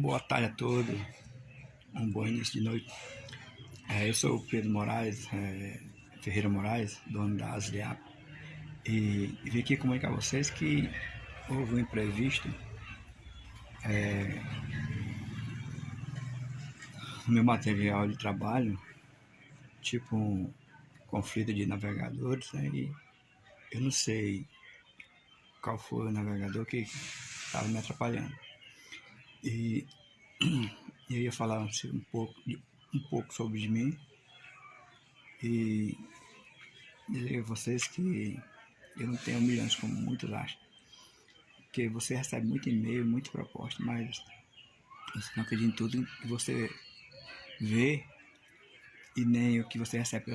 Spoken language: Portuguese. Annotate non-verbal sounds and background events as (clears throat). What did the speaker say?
boa tarde a todos, um bom início de noite. É, eu sou o Pedro Moraes, é, Ferreira Moraes, dono da Asliap, e, e vim aqui comunicar a vocês que houve um imprevisto é, no meu material de trabalho, tipo um conflito de navegadores, né, e eu não sei qual foi o navegador que estava me atrapalhando. (clears throat) E eu ia falar um pouco, um pouco sobre de mim e dizer a vocês que eu não tenho milhões como muitos acham. Porque você recebe muito e-mail, muita proposta, mas você não acredita em tudo que você vê e nem o que você recebe